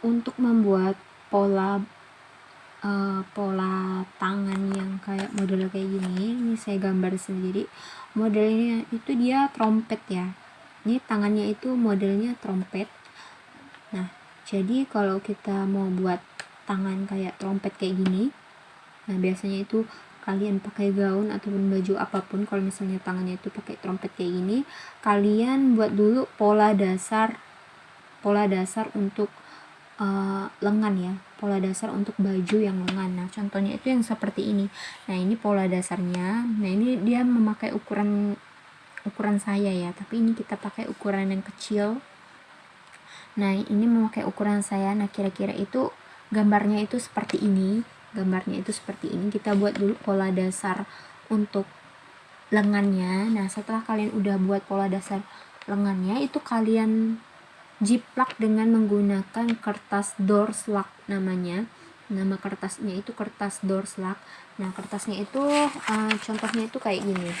untuk membuat pola uh, pola tangan yang kayak model kayak gini. Ini saya gambar sendiri. Modelnya itu dia trompet ya. Ini tangannya itu modelnya trompet. Nah jadi kalau kita mau buat tangan kayak trompet kayak gini nah biasanya itu kalian pakai gaun ataupun baju apa pun kalau misalnya tangannya itu pakai trompet kayak gini kalian buat dulu pola dasar pola dasar untuk uh, lengan ya pola dasar untuk baju yang lengan. Nah contohnya itu yang seperti ini. Nah ini pola dasarnya. Nah ini dia memakai ukuran ukuran saya ya tapi ini kita pakai ukuran yang kecil. Nah ini memakai ukuran saya. Nah kira-kira itu gambarnya itu seperti ini. Gambarnya itu seperti ini. Kita buat dulu pola dasar untuk lengannya. Nah setelah kalian udah buat pola dasar lengannya itu kalian jiplak dengan menggunakan kertas doorslak namanya. Nama kertasnya itu kertas doorslak nah kertasnya itu uh, contohnya itu kayak gini.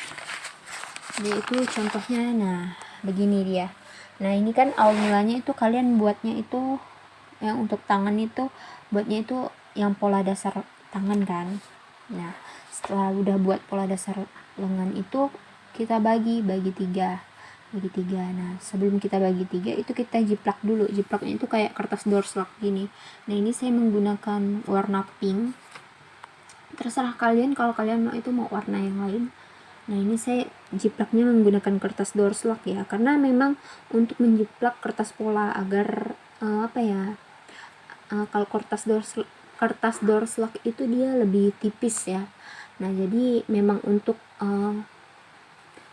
Jadi itu contohnya nah begini dia. Nah ini kan awal mulanya itu kalian buatnya itu yang untuk tangan itu buatnya itu yang pola dasar tangan kan. Nah setelah udah buat pola dasar lengan itu kita bagi bagi tiga bagi tiga. Nah sebelum kita bagi tiga itu kita jiplak dulu. Jiplaknya itu kayak kertas doorslak gini. Nah ini saya menggunakan warna pink. Terserah kalian kalau kalian mau itu mau warna yang lain. Nah ini saya jiplaknya menggunakan kertas doorslak ya. Karena memang untuk menjiplak kertas pola agar uh, apa ya uh, kalau kertas doorslak kertas doorslak itu dia lebih tipis ya. Nah jadi memang untuk uh,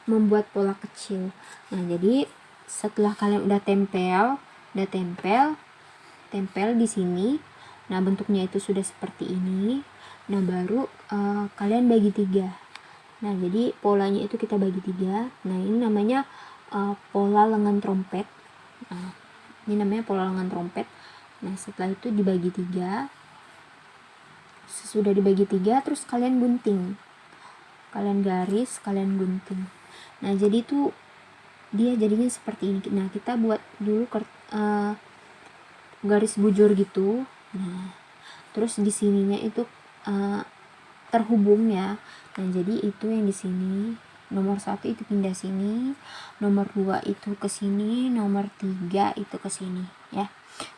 membuat pola kecil. Nah jadi setelah kalian udah tempel udah tempel tempel di sini. Nah bentuknya itu sudah seperti ini. Nah baru uh, kalian bagi tiga. Nah jadi polanya itu kita bagi tiga. Nah ini namanya uh, pola lengan trompet. Nah, ini namanya pola lengan trompet. Nah setelah itu dibagi tiga. Sesudah dibagi tiga terus kalian gunting. Kalian garis kalian gunting nah jadi tuh dia jadinya seperti ini. Nah kita buat dulu uh, garis bujur gitu. Nah terus di sininya itu uh, terhubung ya. Nah jadi itu yang di sini. Nomor satu itu pindah sini. Nomor dua itu ke sini. Nomor tiga itu ke sini ya.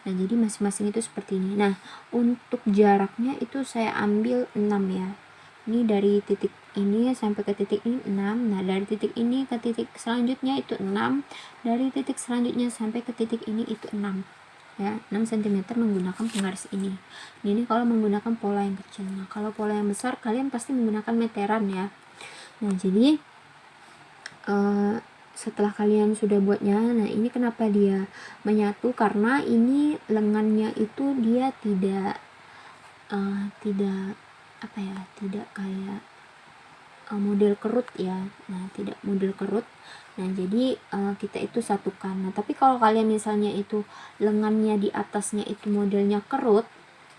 Nah jadi masing-masing itu seperti ini. Nah untuk jaraknya itu saya ambil 6 ya ini dari titik ini sampai ke titik ini 6 nah dari titik ini ke titik selanjutnya itu 6 dari titik selanjutnya sampai ke titik ini itu 6 ya 6 cm menggunakan penggaris ini. Ini kalau menggunakan pola yang kecil. Nah kalau pola yang besar kalian pasti menggunakan meteran ya. Nah jadi uh, setelah kalian sudah buatnya nah ini kenapa dia menyatu? Karena ini lengannya itu dia tidak uh, tidak apa ya tidak kayak uh, model kerut ya. Nah tidak model kerut. Nah jadi uh, kita itu satukan. Nah tapi kalau kalian misalnya itu lengannya di atasnya itu modelnya kerut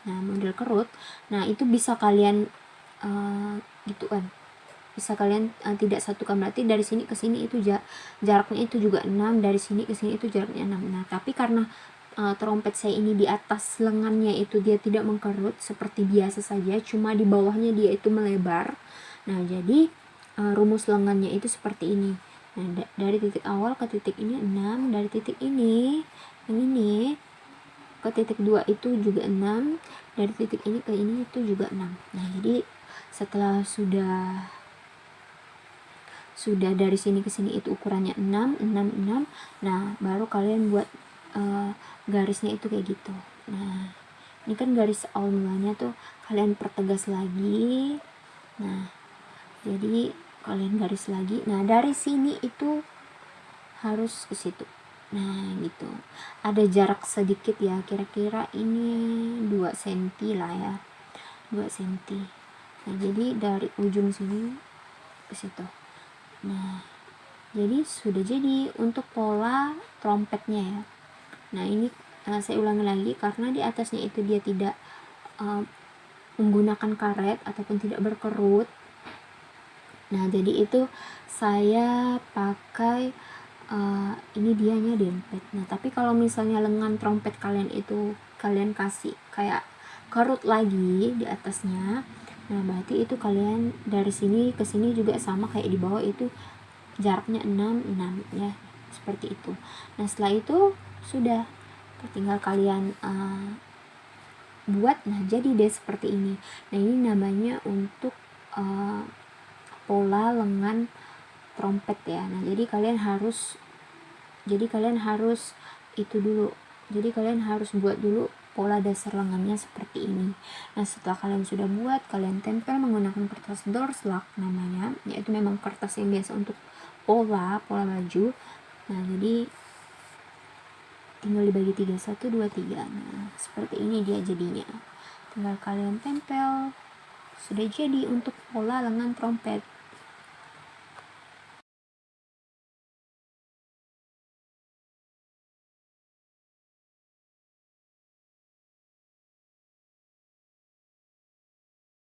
nah model kerut nah itu bisa kalian uh, gitu kan bisa kalian uh, tidak satukan. Berarti dari sini ke sini itu jaraknya itu juga 6 dari sini ke sini itu jaraknya 6 nah tapi karena uh, trompet saya ini di atas lengannya itu dia tidak mengkerut seperti biasa saja cuma di bawahnya dia itu melebar. Nah jadi uh, rumus lengannya itu seperti ini. Nah da dari titik awal ke titik ini 6 dari titik ini yang ini ke titik 2 itu juga 6 dari titik ini ke ini itu juga 6 nah jadi setelah sudah sudah dari sini ke sini itu ukurannya 6 6 6 nah baru kalian buat uh, garisnya itu kayak gitu. Nah ini kan garis awal mulanya tuh kalian pertegas lagi. Nah jadi kalian garis lagi. Nah dari sini itu harus ke situ. Nah gitu. Ada jarak sedikit ya kira-kira ini 2 cm lah ya. 2 cm nah jadi dari ujung sini ke situ. Nah jadi sudah jadi untuk pola trompetnya ya nah ini uh, saya ulangi lagi karena di atasnya itu dia tidak uh, menggunakan karet ataupun tidak berkerut. Nah jadi itu saya pakai uh, ini dianya dempet nah tapi kalau misalnya lengan trompet kalian itu kalian kasih kayak kerut lagi di atasnya nah berarti itu kalian dari sini ke sini juga sama kayak di bawah itu jaraknya 6 6 ya seperti itu. Nah setelah itu sudah tinggal kalian uh, buat nah jadi deh seperti ini. Nah ini namanya untuk uh, pola lengan trompet ya. Nah jadi kalian harus jadi kalian harus itu dulu. Jadi kalian harus buat dulu pola dasar lengannya seperti ini. Nah setelah kalian sudah buat kalian tempel menggunakan kertas doorslug namanya. Yaitu memang kertas yang biasa untuk pola pola baju. Nah jadi tinggal dibagi tiga. Satu dua tiga. Nah seperti ini dia jadinya. Tinggal kalian tempel. Sudah jadi untuk pola lengan trompet